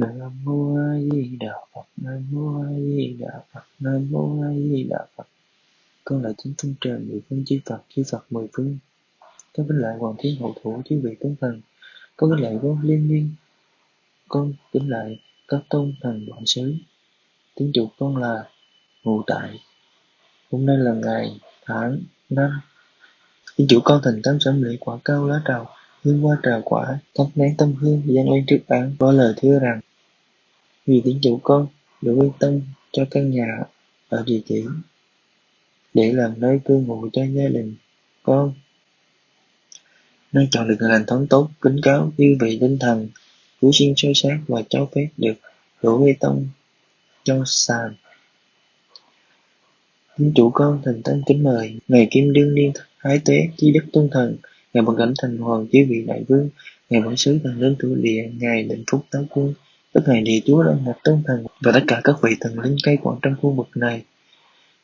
Nam mô A Di Đà Phật, Nam mô A Di Đà Phật, Nam mô A Di Đà Phật. Con là chính phương trời, mười phương chư Phật chư Phật mười phương. Con kính lại hoàng thiên hậu thủ, chư vị tướng thần. Con kính lại vô liên miên. Con kính lại các tôn thần đoạn xứ Tiếng chủ con là ngụ tại. Hôm nay là ngày tháng năm. Tiếng chủ con thành tâm sẩm lễ quả cao lá trầu hương hoa trà quả, thắp nén tâm hương, dâng lên trước án, có lời thưa rằng vì tín chủ con được yên tâm cho căn nhà ở địa chỉ, để làm nơi cư ngụ cho gia đình con. Nên chọn được hình thống tốt kính cáo như vị tinh thần, cứu sinh soi sát và cho phép được đổ bê tông cho sàn. Tín chủ con thành tâm kính mời, ngày kim đương niên thái tế chi đức tôn thần, ngày bằng cảnh thành hoàng chi vị đại vương, ngày bản sứ thần linh thủ địa, ngày định phúc táo quân các ngài địa chúa đã một tôn thần và tất cả các vị thần linh cây quản trong khu vực này.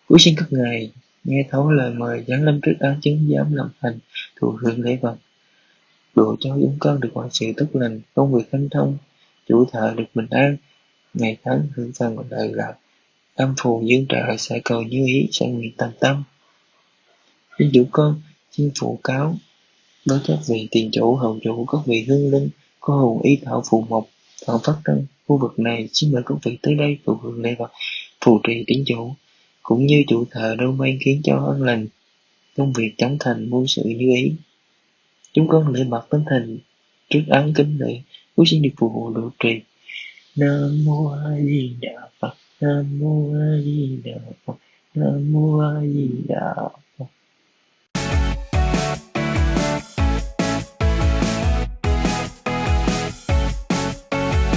Cuối xin các ngài, nghe thấu lời mời giáng lâm trước án chứng giám làm thành thụ hưởng lễ vật. Đồ cho chúng con được mọi sự tốt lành, công việc hanh thông, chủ thợ được bình an. Ngày tháng hưởng phần đời lạc, âm phù dương trợ sẽ cầu như ý, sẽ nguyện tầm tâm. Xin chủ con xin phụ cáo với các vị tiền chủ hậu chủ, các vị hương linh có hồn ý thảo phù mộc thọ phát trong khu vực này xin mời các vị tới đây cầu hưởng lễ và phù trì tín chủ. Cũng như chủ thờ đâu may khiến cho an lành, công việc chóng thành muôn sự như ý. Chúng con lễ mặt tinh thần trước án kính lễ cuối xin được phù hộ độ trì. Nam mô a di đà phật, nam mô a di đà phật, nam mô a di đà phật.